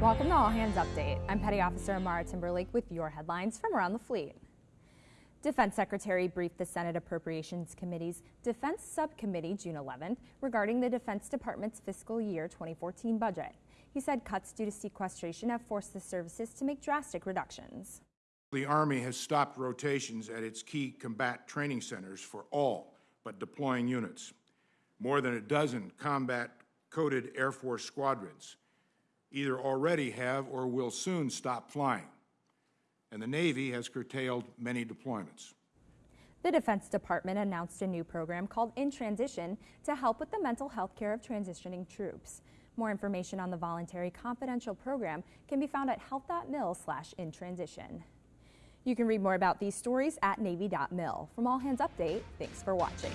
Welcome to All Hands Update. I'm Petty Officer Amara Timberlake with your headlines from around the fleet. Defense Secretary briefed the Senate Appropriations Committee's Defense Subcommittee June 11th regarding the Defense Department's fiscal year 2014 budget. He said cuts due to sequestration have forced the services to make drastic reductions. The Army has stopped rotations at its key combat training centers for all but deploying units. More than a dozen combat coded Air Force squadrons either already have or will soon stop flying, and the Navy has curtailed many deployments. The Defense Department announced a new program called In Transition to help with the mental health care of transitioning troops. More information on the voluntary confidential program can be found at health.mil slash in transition. You can read more about these stories at navy.mil. From All Hands Update, thanks for watching.